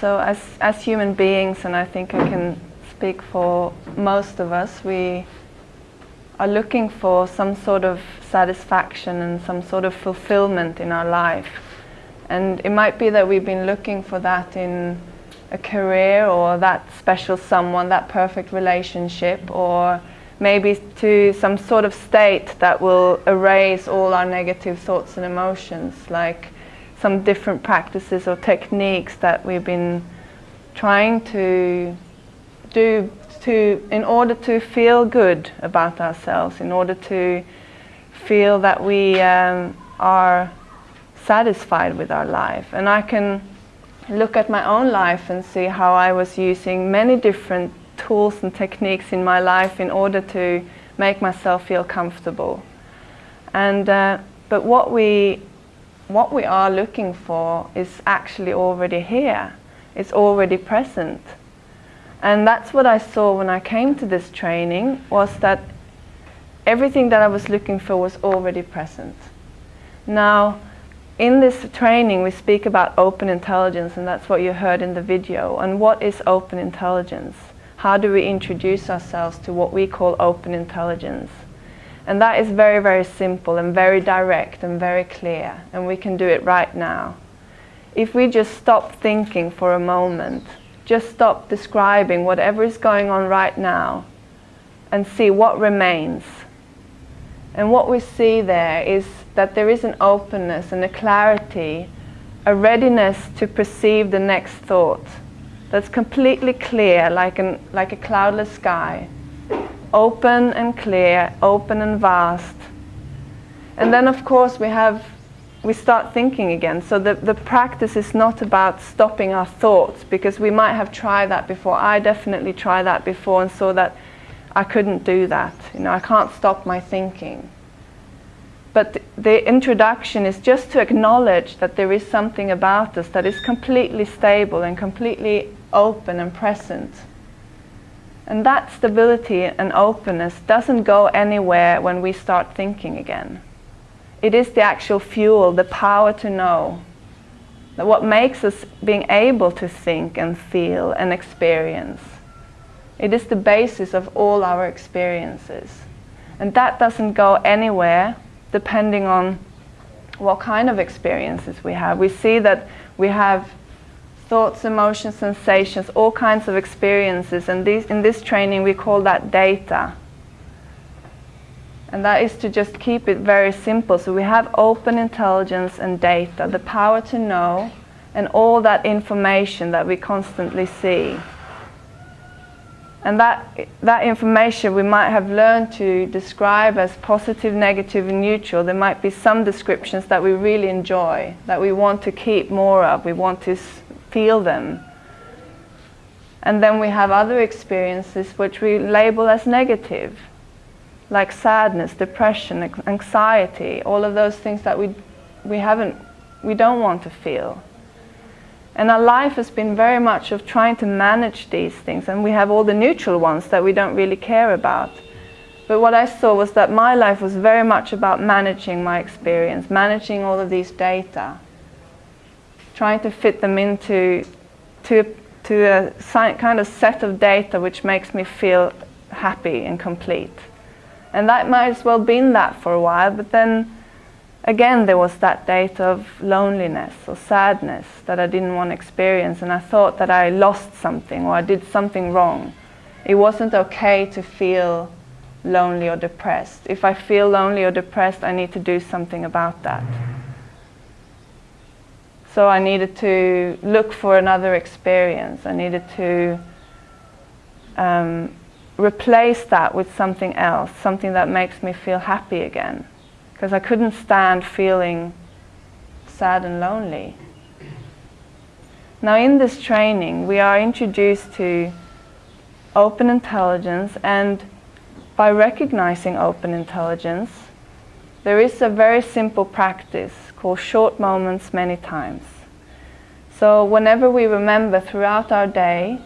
So as, as human beings, and I think I can speak for most of us, we are looking for some sort of satisfaction and some sort of fulfillment in our life. And it might be that we've been looking for that in a career or that special someone, that perfect relationship, or maybe to some sort of state that will erase all our negative thoughts and emotions, like some different practices or techniques that we've been trying to do to, in order to feel good about ourselves, in order to feel that we um, are satisfied with our life. And I can look at my own life and see how I was using many different tools and techniques in my life in order to make myself feel comfortable. And, uh, but what we, what we are looking for is actually already here. It's already present. And that's what I saw when I came to this training, was that everything that I was looking for was already present. Now, in this training we speak about open intelligence and that's what you heard in the video. And what is open intelligence? How do we introduce ourselves to what we call open intelligence? And that is very, very simple and very direct and very clear. And we can do it right now. If we just stop thinking for a moment just stop describing whatever is going on right now and see what remains. And what we see there is that there is an openness and a clarity, a readiness to perceive the next thought that's completely clear, like, an, like a cloudless sky. Open and clear, open and vast. And then of course we have we start thinking again. So the, the practice is not about stopping our thoughts because we might have tried that before. I definitely tried that before and saw that I couldn't do that. You know, I can't stop my thinking. But the, the introduction is just to acknowledge that there is something about us that is completely stable and completely open and present. And that stability and openness doesn't go anywhere when we start thinking again. It is the actual fuel, the power to know. That what makes us being able to think and feel and experience. It is the basis of all our experiences. And that doesn't go anywhere depending on what kind of experiences we have. We see that we have thoughts, emotions, sensations, all kinds of experiences. And these, in this training we call that data. And that is to just keep it very simple. So we have open intelligence and data, the power to know, and all that information that we constantly see. And that, that information we might have learned to describe as positive, negative, and neutral. There might be some descriptions that we really enjoy, that we want to keep more of, we want to feel them. And then we have other experiences which we label as negative like sadness, depression, anxiety, all of those things that we, we haven't, we don't want to feel. And our life has been very much of trying to manage these things and we have all the neutral ones that we don't really care about. But what I saw was that my life was very much about managing my experience, managing all of these data, trying to fit them into to, to a kind of set of data which makes me feel happy and complete. And that might as well been that for a while, but then again there was that date of loneliness or sadness that I didn't want to experience and I thought that I lost something or I did something wrong. It wasn't okay to feel lonely or depressed. If I feel lonely or depressed, I need to do something about that. So I needed to look for another experience. I needed to um, replace that with something else, something that makes me feel happy again. Because I couldn't stand feeling sad and lonely. Now in this training we are introduced to open intelligence and by recognizing open intelligence there is a very simple practice called short moments many times. So whenever we remember throughout our day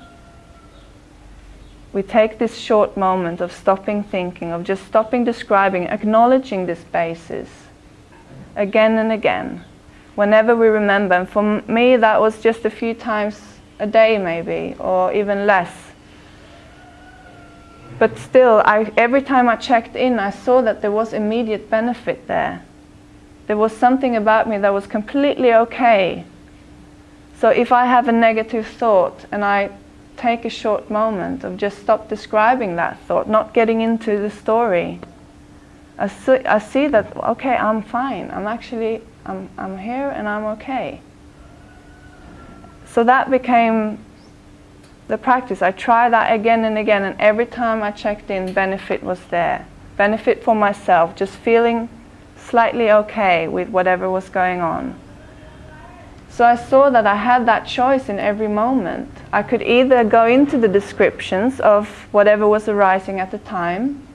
we take this short moment of stopping thinking, of just stopping describing, acknowledging this basis again and again, whenever we remember. And for me, that was just a few times a day maybe, or even less. But still, I, every time I checked in, I saw that there was immediate benefit there. There was something about me that was completely okay. So if I have a negative thought and I take a short moment of just stop describing that thought, not getting into the story, I see, I see that, okay, I'm fine. I'm actually, I'm, I'm here and I'm okay. So that became the practice. I tried that again and again, and every time I checked in, benefit was there. Benefit for myself, just feeling slightly okay with whatever was going on. So I saw that I had that choice in every moment. I could either go into the descriptions of whatever was arising at the time,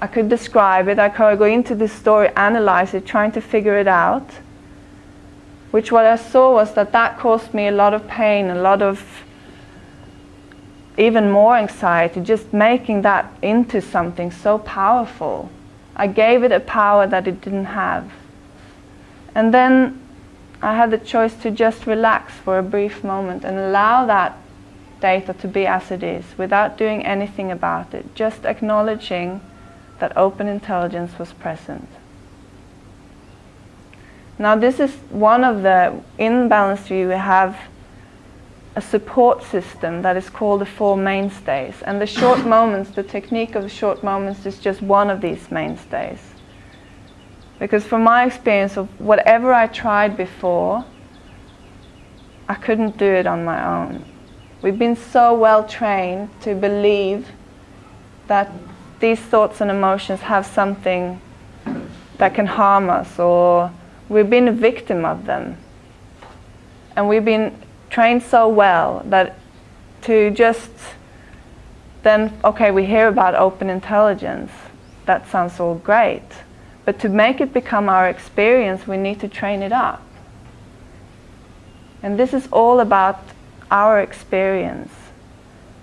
I could describe it, I could go into the story, analyze it, trying to figure it out. Which what I saw was that that caused me a lot of pain, a lot of even more anxiety, just making that into something so powerful. I gave it a power that it didn't have. And then I had the choice to just relax for a brief moment and allow that data to be as it is without doing anything about it, just acknowledging that open intelligence was present. Now this is one of the, in Balanced View we have a support system that is called the Four Mainstays. And the short moments, the technique of the short moments is just one of these mainstays. Because from my experience of whatever I tried before, I couldn't do it on my own. We've been so well trained to believe that these thoughts and emotions have something that can harm us or we've been a victim of them. And we've been trained so well that to just then, okay, we hear about open intelligence. That sounds all great. But to make it become our experience, we need to train it up. And this is all about our experience.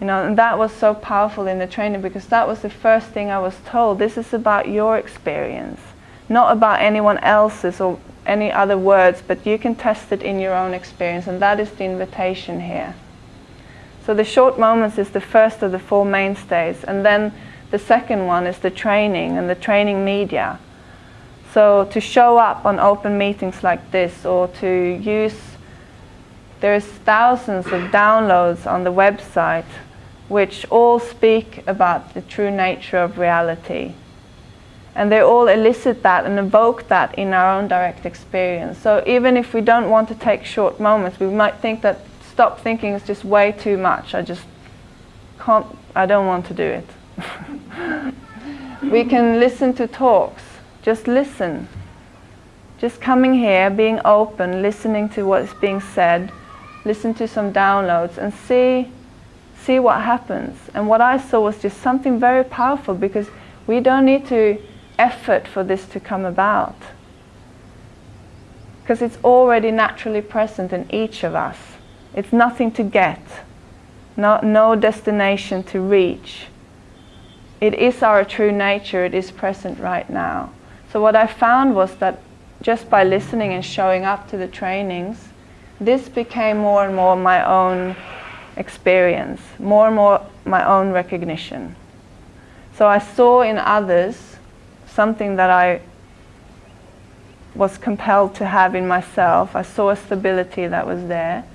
You know, and that was so powerful in the training because that was the first thing I was told. This is about your experience, not about anyone else's or any other words, but you can test it in your own experience, and that is the invitation here. So the short moments is the first of the four mainstays, and then the second one is the training and the training media. So to show up on open meetings like this, or to use, there's thousands of downloads on the website which all speak about the true nature of reality and they all elicit that and evoke that in our own direct experience. So even if we don't want to take short moments, we might think that stop thinking is just way too much. I just can't, I don't want to do it. we can listen to talks, just listen. Just coming here, being open, listening to what's being said, listen to some downloads and see, see what happens. And what I saw was just something very powerful because we don't need to effort for this to come about. Because it's already naturally present in each of us. It's nothing to get, no, no destination to reach. It is our true nature, it is present right now. So what I found was that just by listening and showing up to the trainings, this became more and more my own experience, more and more my own recognition. So I saw in others something that I was compelled to have in myself. I saw a stability that was there.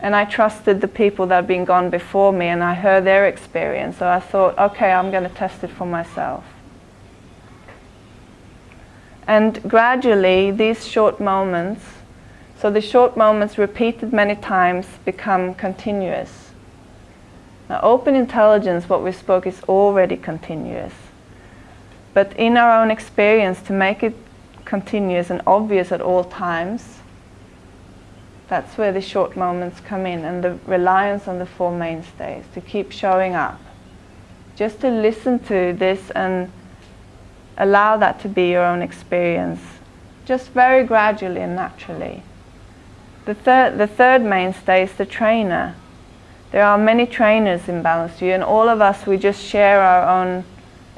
And I trusted the people that had been gone before me and I heard their experience. So I thought, okay, I'm going to test it for myself. And gradually, these short moments, so the short moments repeated many times become continuous. Now, open intelligence, what we spoke, is already continuous. But in our own experience, to make it continuous and obvious at all times, that's where the short moments come in and the reliance on the Four Mainstays, to keep showing up. Just to listen to this and allow that to be your own experience, just very gradually and naturally. The third, the third mainstay is the trainer. There are many trainers in Balanced View and all of us, we just share our own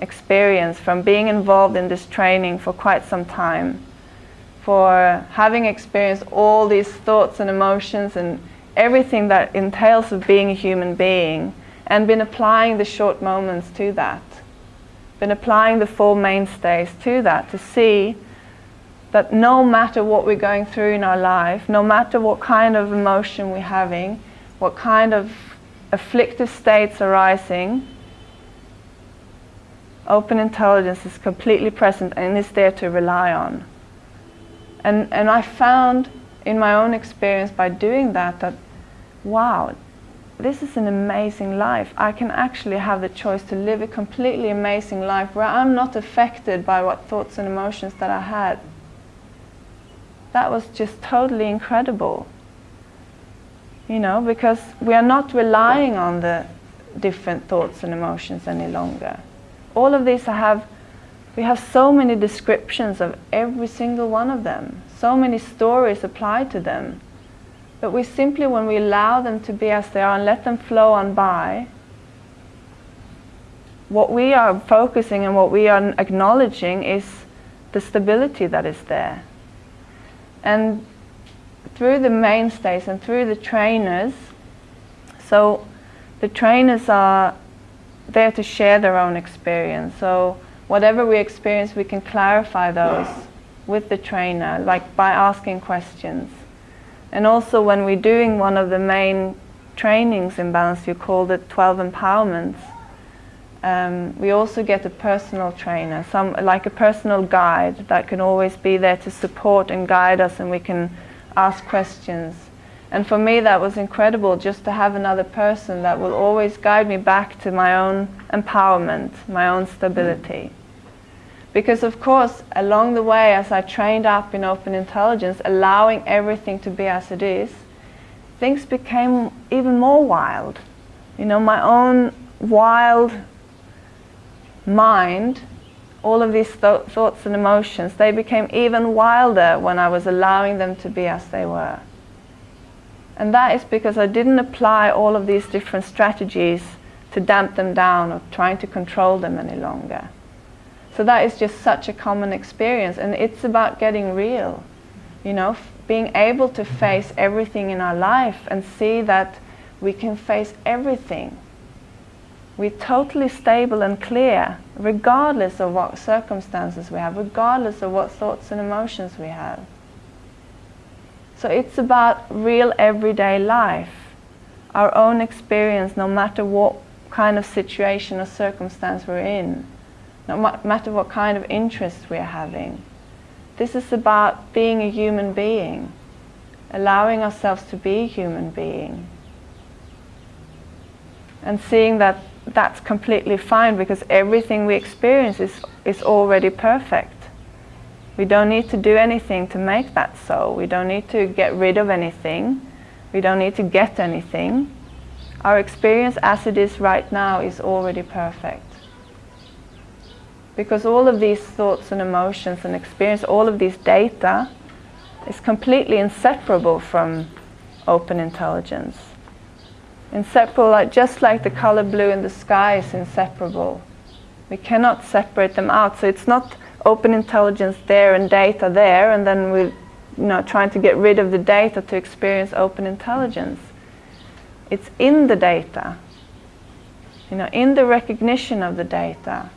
experience from being involved in this training for quite some time, for having experienced all these thoughts and emotions and everything that entails of being a human being and been applying the short moments to that. Been applying the four mainstays to that to see that no matter what we're going through in our life, no matter what kind of emotion we're having, what kind of afflictive states arising, open intelligence is completely present and is there to rely on. And, and I found in my own experience by doing that that, wow, this is an amazing life. I can actually have the choice to live a completely amazing life where I'm not affected by what thoughts and emotions that I had. That was just totally incredible. You know, because we are not relying on the different thoughts and emotions any longer. All of these have, we have so many descriptions of every single one of them, so many stories applied to them. But we simply, when we allow them to be as they are and let them flow on by, what we are focusing and what we are acknowledging is the stability that is there. And through the mainstays and through the trainers, so the trainers are there to share their own experience. So whatever we experience, we can clarify those with the trainer, like by asking questions. And also when we're doing one of the main trainings in Balanced View called it 12 empowerments, um, we also get a personal trainer, some like a personal guide that can always be there to support and guide us and we can ask questions. And for me that was incredible just to have another person that will always guide me back to my own empowerment, my own stability. Because of course, along the way, as I trained up in open intelligence, allowing everything to be as it is, things became even more wild. You know, my own wild mind, all of these th thoughts and emotions, they became even wilder when I was allowing them to be as they were. And that is because I didn't apply all of these different strategies to damp them down or trying to control them any longer. So that is just such a common experience and it's about getting real. You know, being able to face everything in our life and see that we can face everything we're totally stable and clear, regardless of what circumstances we have, regardless of what thoughts and emotions we have. So it's about real everyday life, our own experience, no matter what kind of situation or circumstance we're in, no matter what kind of interest we're having. This is about being a human being, allowing ourselves to be a human being, and seeing that that's completely fine because everything we experience is, is already perfect. We don't need to do anything to make that so. We don't need to get rid of anything. We don't need to get anything. Our experience as it is right now is already perfect. Because all of these thoughts and emotions and experience, all of these data is completely inseparable from open intelligence inseparable, like, just like the color blue in the sky is inseparable. We cannot separate them out. So it's not open intelligence there and data there, and then we're you know, trying to get rid of the data to experience open intelligence. It's in the data, you know, in the recognition of the data.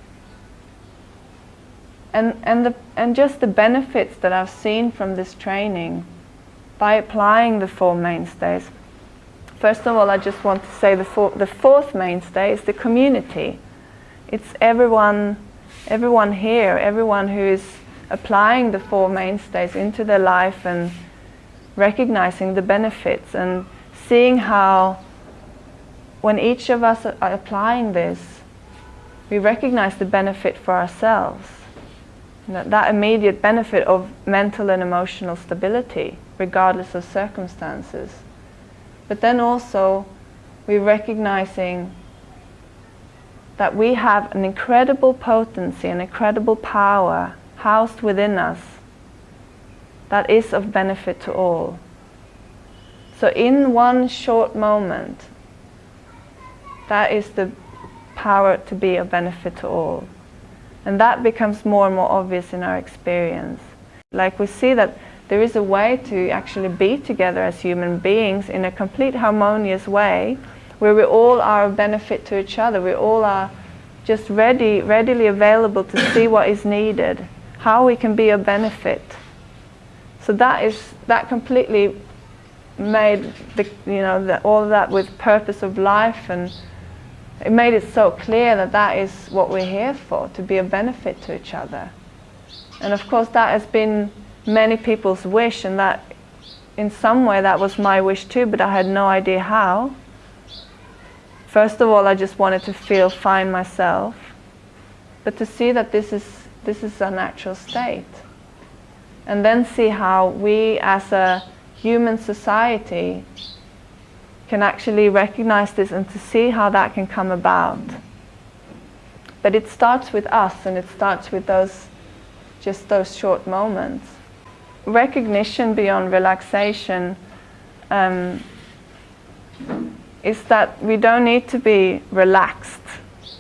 And, and, the, and just the benefits that I've seen from this training by applying the four mainstays First of all, I just want to say the, four, the fourth mainstay is the community. It's everyone, everyone here, everyone who is applying the four mainstays into their life and recognizing the benefits and seeing how when each of us are applying this, we recognize the benefit for ourselves. That, that immediate benefit of mental and emotional stability, regardless of circumstances. But then also, we're recognizing that we have an incredible potency, an incredible power housed within us that is of benefit to all. So in one short moment, that is the power to be of benefit to all. And that becomes more and more obvious in our experience. Like we see that there is a way to actually be together as human beings in a complete harmonious way where we all are a benefit to each other. We all are just ready, readily available to see what is needed, how we can be a benefit. So that is that completely made the, you know the, all of that with purpose of life and it made it so clear that that is what we're here for to be a benefit to each other and of course that has been many people's wish and that in some way that was my wish too but I had no idea how first of all I just wanted to feel fine myself but to see that this is this is a natural state and then see how we as a human society can actually recognize this and to see how that can come about. But it starts with us and it starts with those just those short moments. Recognition beyond relaxation um, is that we don't need to be relaxed.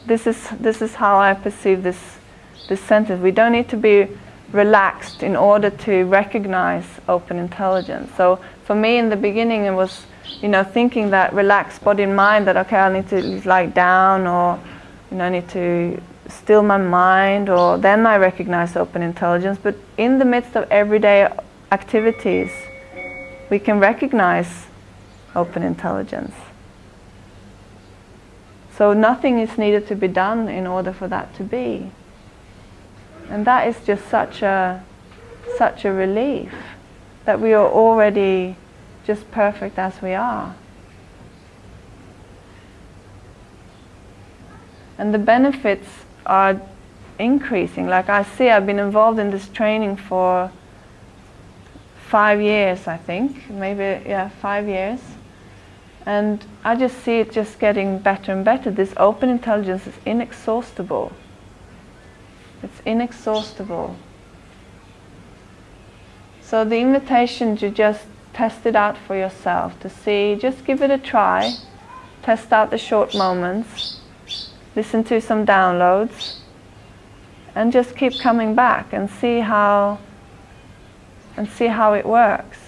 This is, this is how I perceive this, this sentence. We don't need to be relaxed in order to recognize open intelligence. So for me in the beginning it was, you know, thinking that relaxed body and mind that okay I need to lie down or you know I need to still my mind or then I recognize open intelligence. But in the midst of everyday activities we can recognize open intelligence. So nothing is needed to be done in order for that to be. And that is just such a, such a relief that we are already just perfect as we are. And the benefits are increasing. Like I see, I've been involved in this training for five years, I think, maybe, yeah, five years. And I just see it just getting better and better. This open intelligence is inexhaustible. It's inexhaustible. So the invitation to just test it out for yourself, to see, just give it a try, test out the short moments, listen to some downloads, and just keep coming back and see how and see how it works.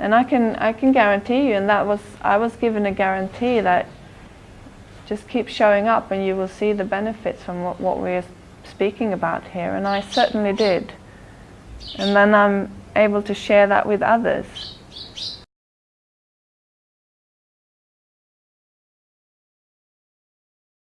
And I can I can guarantee you, and that was I was given a guarantee that just keep showing up and you will see the benefits from what, what we're speaking about here, and I certainly did. And then I'm able to share that with others.